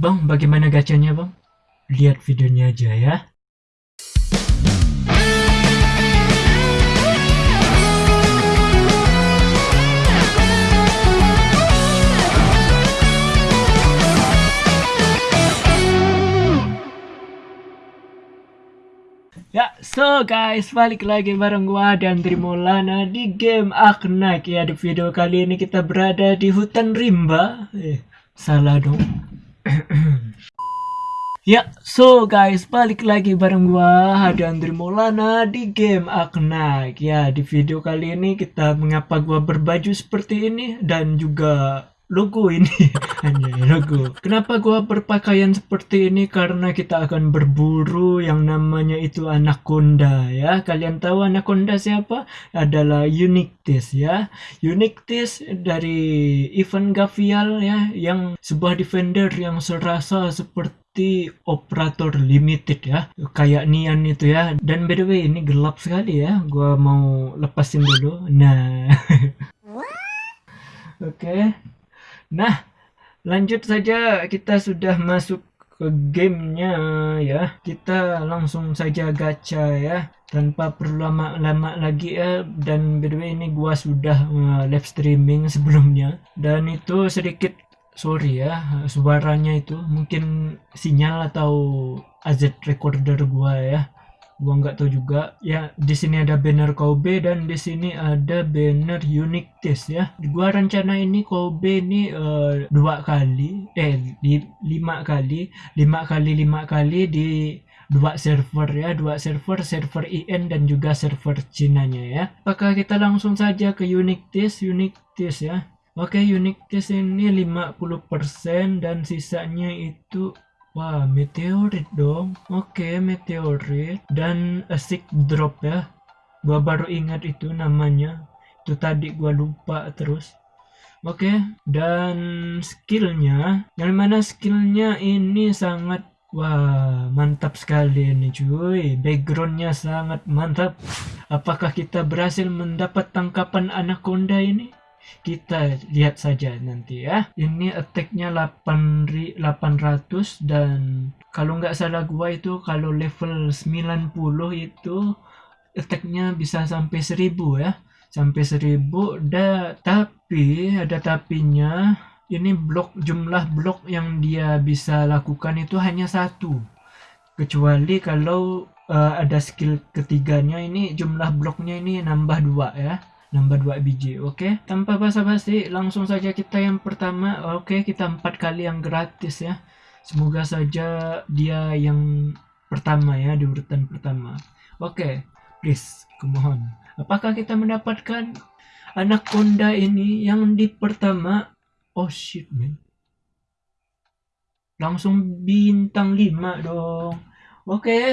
Bang, bagaimana gacanya bang? Lihat videonya aja ya. Ya, so guys, balik lagi bareng gua dan Trimolana di game Aknak ya. Di video kali ini kita berada di hutan rimba. Eh, salah dong. ya, so guys, balik lagi bareng gua dan Trimolana di game Aknak ya. Di video kali ini kita mengapa gua berbaju seperti ini dan juga logo ini. Hanya logo. Kenapa gua berpakaian seperti ini? Karena kita akan berburu yang namanya itu anaconda ya. Kalian tahu anaconda siapa? Adalah Unictis ya. Unictis dari event Gavial ya yang sebuah defender yang serasa seperti operator limited ya. Kayak Nian itu ya. Dan by the way ini gelap sekali ya. Gua mau lepasin dulu. Nah. Oke. okay. Nah, lanjut saja. Kita sudah masuk ke gamenya ya. Kita langsung saja gacha ya. Tanpa perlu lama-lama lagi ya. Dan by the way ini gua sudah uh, live streaming sebelumnya. Dan itu sedikit sorry ya suaranya itu mungkin sinyal atau AZ recorder gua ya gua nggak tahu juga. Ya di sini ada banner Kobe dan di sini ada banner unique test ya. Gua rencana ini Kobe ini uh, dua kali eh di, lima kali lima kali lima kali di dua server ya. Dua server server IN dan juga server Cina nya ya. Apakah kita langsung saja ke unique test unique test ya. Oke, okay, unique test ini 50% dan sisanya itu Wah, meteorit dong. Oke, meteorit dan asik drop ya. Gua baru ingat itu namanya. Itu tadi gua lupa terus. Oke, dan skillnya, yang mana skillnya ini sangat Wah, mantap sekali ini cuy. Backgroundnya sangat mantap. Apakah kita berhasil mendapat tangkapan anaconda ini? Kita lihat saja nanti ya. Ini attacknya 800 dan kalau nggak salah gua itu kalau level 90 itu attacknya bisa sampai 1000 ya. Sampai 1000 da, tapi ada tapinya ini blok jumlah blok yang dia bisa lakukan itu hanya satu. Kecuali kalau uh, ada skill ketiganya ini jumlah bloknya ini nambah dua ya nambah 2 biji oke? Okay? tanpa basa-basi langsung saja kita yang pertama oke? Okay, kita empat kali yang gratis ya. Semoga saja dia yang pertama ya di urutan pertama. Oke okay, please kumohon apakah kita mendapatkan anak konda ini yang di pertama? Oh shit man. Langsung bintang 5 dong. Oke okay.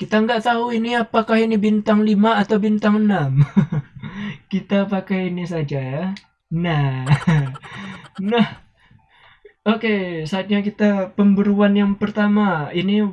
kita nggak tahu ini apakah ini bintang 5 atau bintang 6 kita pakai ini saja ya. Nah, nah, oke, okay, saatnya kita pemburuan yang pertama. Ini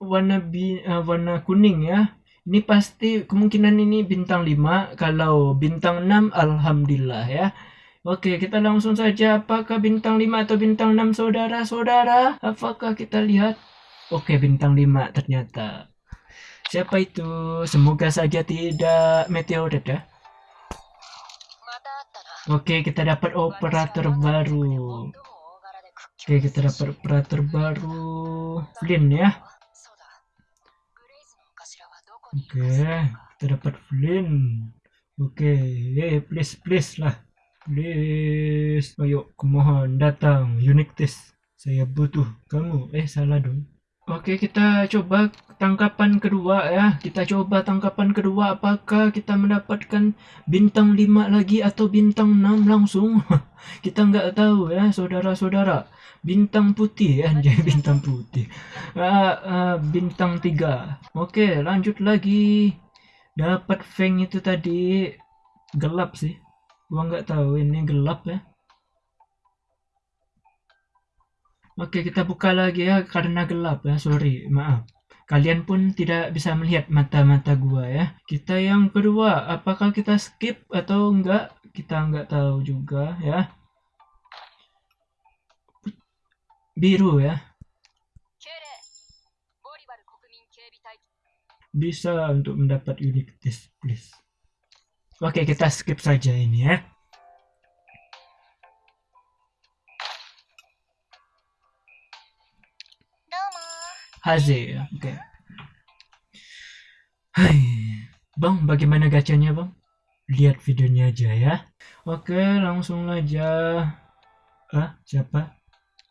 warna bi, uh, warna kuning ya. Ini pasti kemungkinan ini bintang 5. Kalau bintang 6, alhamdulillah ya. Oke, kita langsung saja. Apakah bintang 5 atau bintang 6, saudara-saudara? Apakah kita lihat? Oke, bintang 5 ternyata. Siapa itu? Semoga saja tidak meteorit ya. Oke, kita dapat operator baru. Oke, kita dapat operator baru. Flynn ya. Oke, kita dapat Flynn. Oke, eh, please, please lah. Please. Ayo, kumohon datang. Unique test. Saya butuh kamu. Eh, salah dong. Oke, kita coba tangkapan kedua ya. Kita coba tangkapan kedua apakah kita mendapatkan bintang 5 lagi atau bintang 6 langsung. kita nggak tahu ya, saudara-saudara. Bintang putih ya, jadi bintang putih. Uh, uh, bintang 3. Oke, lanjut lagi. Dapat Feng itu tadi gelap sih. Gua nggak tahu ini gelap ya. Oke, kita buka lagi ya karena gelap ya, sorry, maaf. Kalian pun tidak bisa melihat mata-mata gua ya. Kita yang kedua, apakah kita skip atau enggak? Kita enggak tahu juga ya. Biru ya. Bisa untuk mendapat unit this, please. Oke, kita skip saja ini ya. Haze ya oke. Hai bang bagaimana gacanya bang? Lihat videonya aja ya. Oke langsung aja. Ah siapa?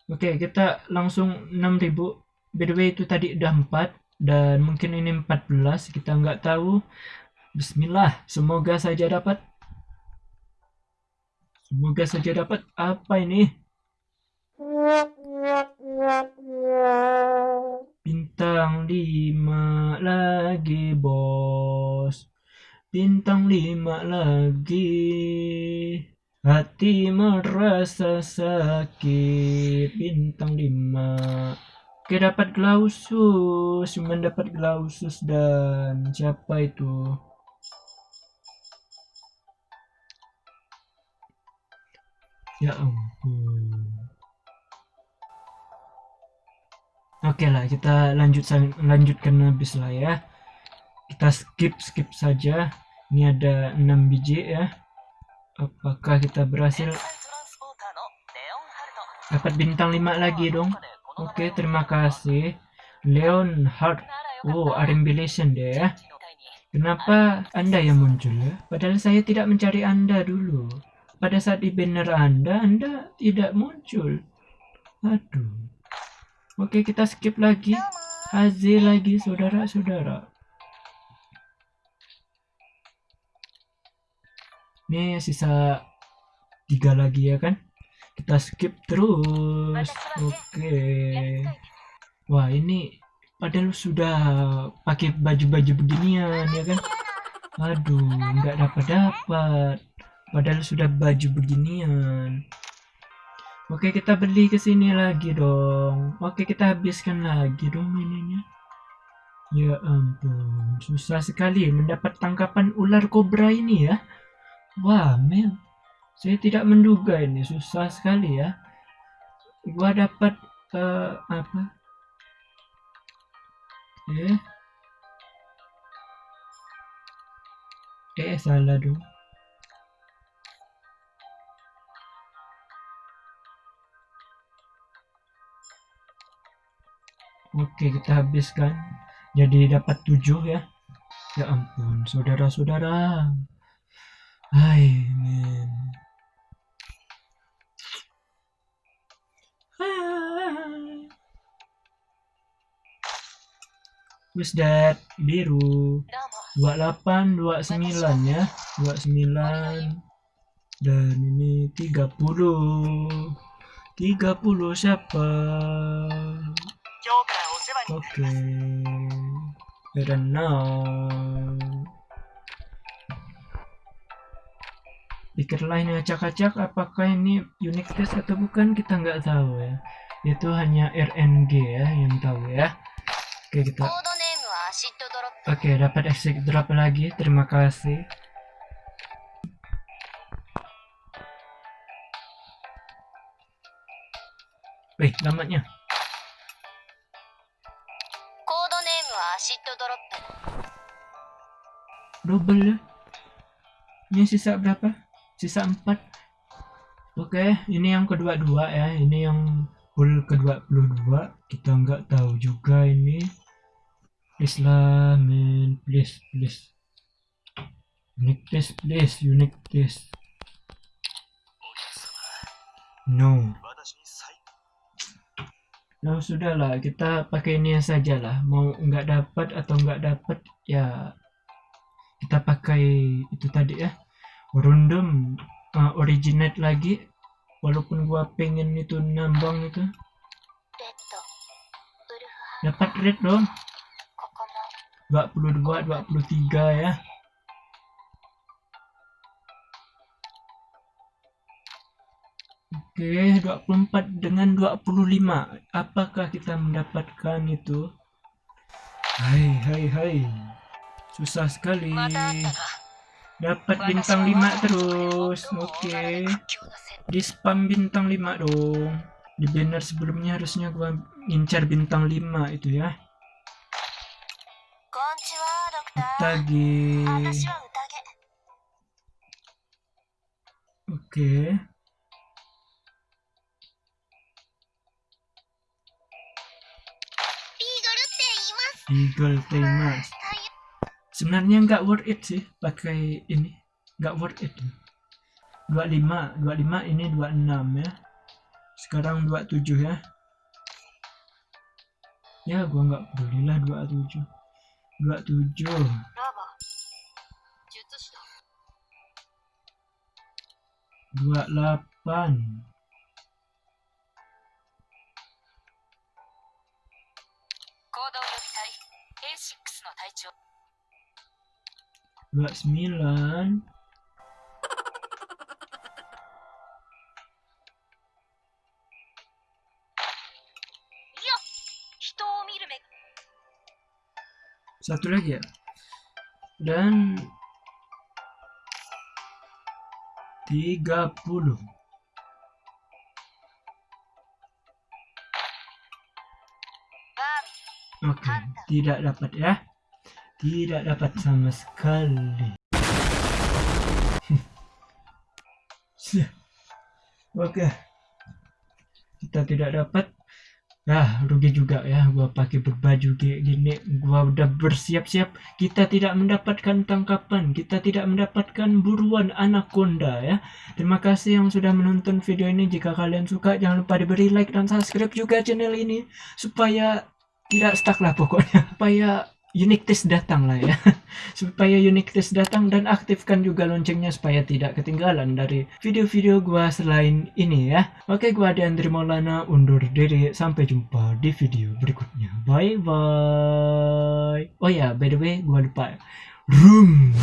Oke kita langsung 6000 by the way itu tadi udah 4 dan mungkin ini 14 kita nggak tahu. Bismillah semoga saja dapat. Semoga saja dapat. Apa ini bintang 5 lagi bos. Bintang 5 lagi. Hati merasa sakit. Bintang 5 oke dapat glausus. Cuma dapat glausus dan siapa itu? Ya ampun Oke okay lah, kita lanjut lanjutkan habis lah ya. Kita skip skip saja. Ini ada 6 biji ya. Apakah kita berhasil dapat bintang 5 lagi dong? Oke, okay, terima kasih. Leon Hart. Oh, Arimbilation deh ya. Kenapa Anda yang muncul ya? Padahal saya tidak mencari Anda dulu. Pada saat di banner Anda, Anda tidak muncul. Aduh. Oke, kita skip lagi. Hazi lagi, saudara-saudara. Ini sisa tiga lagi ya kan? Kita skip terus. Oke. Wah, ini padahal sudah pakai baju-baju beginian ya kan? Aduh, nggak dapat dapat. Padahal sudah baju beginian. Oke, kita beli ke sini lagi dong. Oke, kita habiskan lagi dong ininya. Ya ampun, susah sekali mendapat tangkapan ular kobra ini ya. Wah, men. Saya tidak menduga ini susah sekali ya. Gua dapat uh, apa? Eh. Eh, salah dong. Oke kita habiskan. Jadi dapat 7 ya. Ya ampun saudara-saudara. Hai men. Wis that biru. 28 29 ya. 29 dan ini 30 30 siapa? Joker Okay. Better now. Pikirlah ini acak-acak apakah ini unique test atau bukan kita nggak tahu ya. Itu hanya RNG ya yang tahu ya. Oke kita. Oke dapat exit drop lagi. Terima kasih. Wih, lamanya. Double ya. Ini sisa berapa? Sisa 4 oke ini yang kedua dua ya. Ini yang full kedua puluh dua kita nggak tahu juga ini. Please lah please please. Unique test please. Unique test. No. Nah sudahlah kita pakai ini saja lah. Mau nggak dapat atau nggak dapat ya kita pakai itu tadi ya random uh, originate lagi walaupun gua pengen itu nambang itu dapat red dong 22 23 ya Oke, okay, 24 dengan 25. Apakah kita mendapatkan itu? Hai, hai, hai. Susah sekali. Dapat bintang 5 terus. Oke. Okay. Di spam bintang 5 dong. Di banner sebelumnya harusnya gua ngincar bintang 5 itu ya. Utage. Oke. Okay. Eagle Temas sebenarnya nggak worth it sih pakai ini nggak worth it 25 25 ini 26 ya sekarang 27 ya ya gua nggak peduli lah 27 27 ラバ術師だ 28 行動予備隊 A6 の隊長 29 satu lagi ya? Dan 30 Oke, okay, tidak dapat ya. Tidak dapat sama sekali. Oke. Kita tidak dapat. Ah, rugi juga ya gua pakai berbaju kayak gini. Gua udah bersiap-siap. Kita tidak mendapatkan tangkapan, kita tidak mendapatkan buruan anaconda ya. Terima kasih yang sudah menonton video ini. Jika kalian suka jangan lupa diberi like dan subscribe juga channel ini supaya tidak stuck lah pokoknya supaya unique test datang lah ya. Supaya unique test datang dan aktifkan juga loncengnya supaya tidak ketinggalan dari video-video gua selain ini ya. Oke gua Andri Maulana undur diri. Sampai jumpa di video berikutnya. Bye bye oh ya by the way gua lupa. Room